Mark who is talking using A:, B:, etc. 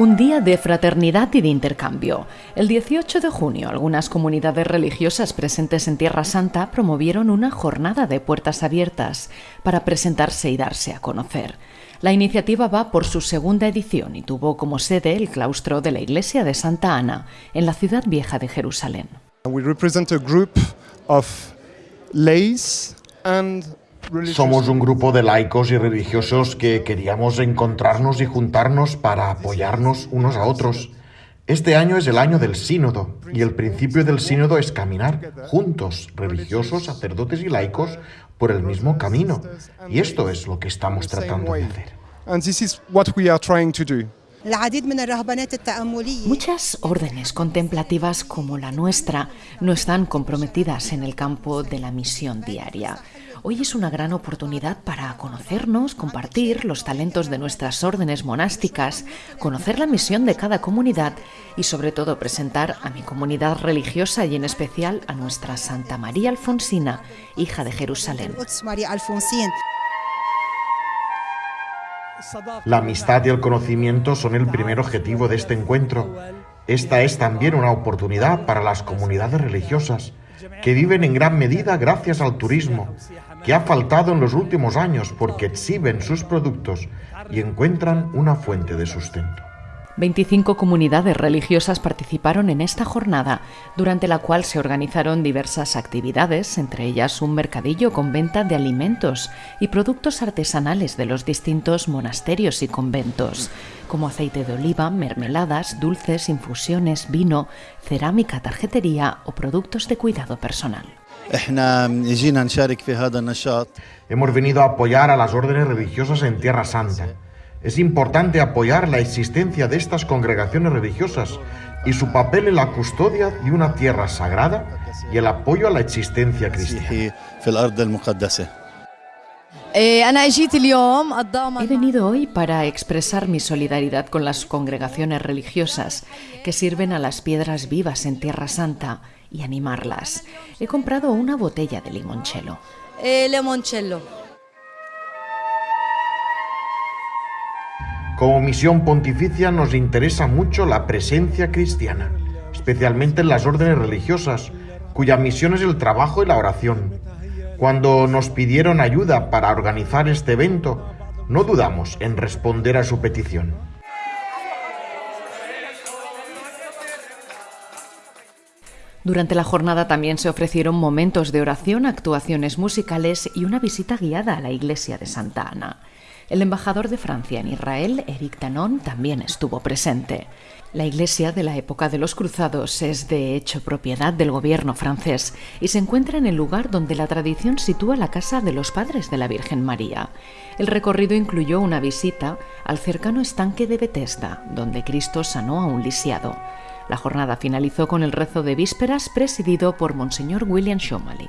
A: Un día de fraternidad y de intercambio. El 18 de junio, algunas comunidades religiosas presentes en Tierra Santa promovieron una jornada de puertas abiertas para presentarse y darse a conocer. La iniciativa va por su segunda edición y tuvo como sede el claustro de la iglesia de Santa Ana, en la ciudad vieja de Jerusalén.
B: Somos un grupo de laicos y religiosos que queríamos encontrarnos y juntarnos para apoyarnos unos a otros. Este año es el año del sínodo y el principio del sínodo es caminar juntos, religiosos, sacerdotes y laicos, por el mismo camino. Y esto es lo que estamos tratando de hacer.
A: Muchas órdenes contemplativas como la nuestra no están comprometidas en el campo de la misión diaria. Hoy es una gran oportunidad para conocernos, compartir los talentos de nuestras órdenes monásticas, conocer la misión de cada comunidad y sobre todo presentar a mi comunidad religiosa y en especial a nuestra Santa María Alfonsina, hija de Jerusalén.
B: La amistad y el conocimiento son el primer objetivo de este encuentro. Esta es también una oportunidad para las comunidades religiosas, que viven en gran medida gracias al turismo, que ha faltado en los últimos años porque exhiben sus productos y encuentran una fuente de sustento.
A: 25 comunidades religiosas participaron en esta jornada, durante la cual se organizaron diversas actividades, entre ellas un mercadillo con venta de alimentos y productos artesanales de los distintos monasterios y conventos, como aceite de oliva, mermeladas, dulces, infusiones, vino, cerámica, tarjetería o productos de cuidado personal.
B: Hemos venido a apoyar a las órdenes religiosas en Tierra Santa es importante apoyar la existencia de estas congregaciones religiosas y su papel en la custodia de una tierra sagrada y el apoyo a la existencia cristiana.
A: He venido hoy para expresar mi solidaridad con las congregaciones religiosas que sirven a las piedras vivas en Tierra Santa y animarlas. He comprado una botella de limoncello.
C: Eh, limoncello.
B: Como misión pontificia nos interesa mucho la presencia cristiana, especialmente en las órdenes religiosas, cuya misión es el trabajo y la oración. Cuando nos pidieron ayuda para organizar este evento, no dudamos en responder a su petición.
A: Durante la jornada también se ofrecieron momentos de oración, actuaciones musicales y una visita guiada a la iglesia de Santa Ana. El embajador de Francia en Israel, Eric Tanon, también estuvo presente. La iglesia de la época de los cruzados es de hecho propiedad del gobierno francés y se encuentra en el lugar donde la tradición sitúa la casa de los padres de la Virgen María. El recorrido incluyó una visita al cercano estanque de Bethesda, donde Cristo sanó a un lisiado. La jornada finalizó con el rezo de vísperas presidido por Monseñor William Shomali.